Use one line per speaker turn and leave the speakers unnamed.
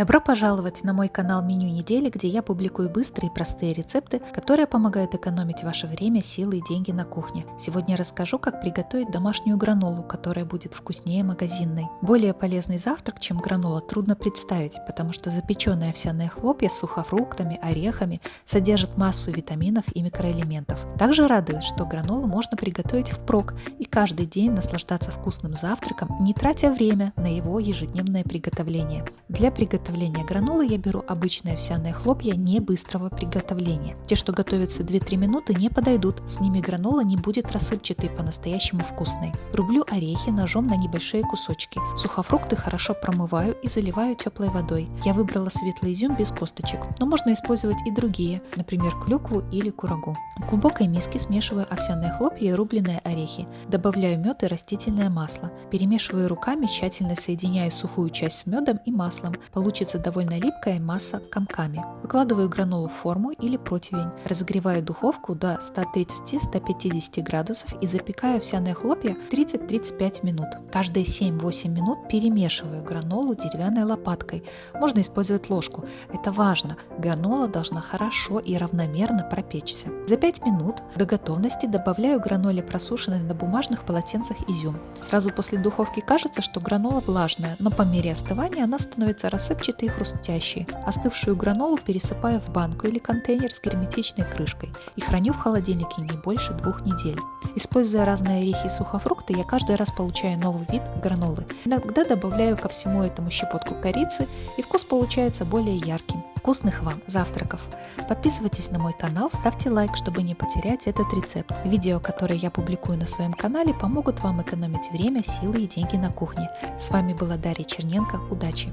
Добро пожаловать на мой канал Меню недели, где я публикую быстрые и простые рецепты, которые помогают экономить ваше время, силы и деньги на кухне. Сегодня расскажу, как приготовить домашнюю гранолу, которая будет вкуснее магазинной. Более полезный завтрак, чем гранола, трудно представить, потому что запеченные овсяные хлопья с сухофруктами, орехами содержат массу витаминов и микроэлементов. Также радует, что гранолу можно приготовить впрок и каждый день наслаждаться вкусным завтраком, не тратя время на его ежедневное приготовление. Для приготовления приготовления гранолы я беру обычные овсяные хлопья не быстрого приготовления. Те, что готовятся 2-3 минуты, не подойдут, с ними гранола не будет рассыпчатой по-настоящему вкусной. Рублю орехи ножом на небольшие кусочки. Сухофрукты хорошо промываю и заливаю теплой водой. Я выбрала светлый изюм без косточек, но можно использовать и другие, например клюкву или курагу. В глубокой миске смешиваю овсяные хлопья и рубленые орехи. Добавляю мед и растительное масло. Перемешиваю руками, тщательно соединяя сухую часть с медом и маслом. Получается Получится довольно липкая масса комками. Выкладываю гранолу в форму или противень. Разогреваю духовку до 130-150 градусов и запекаю овсяные хлопья 30-35 минут. Каждые 7-8 минут перемешиваю гранолу деревянной лопаткой. Можно использовать ложку. Это важно. Гранола должна хорошо и равномерно пропечься. За 5 минут до готовности добавляю граноле просушенный на бумажных полотенцах изюм. Сразу после духовки кажется, что гранола влажная, но по мере остывания она становится рассыпчатой рассыпчатые и хрустящие. Остывшую гранолу пересыпаю в банку или контейнер с герметичной крышкой и храню в холодильнике не больше двух недель. Используя разные орехи и сухофрукты, я каждый раз получаю новый вид гранолы. Иногда добавляю ко всему этому щепотку корицы, и вкус получается более ярким. Вкусных вам завтраков! Подписывайтесь на мой канал, ставьте лайк, чтобы не потерять этот рецепт. Видео, которые я публикую на своем канале, помогут вам экономить время, силы и деньги на кухне. С вами была Дарья Черненко. Удачи!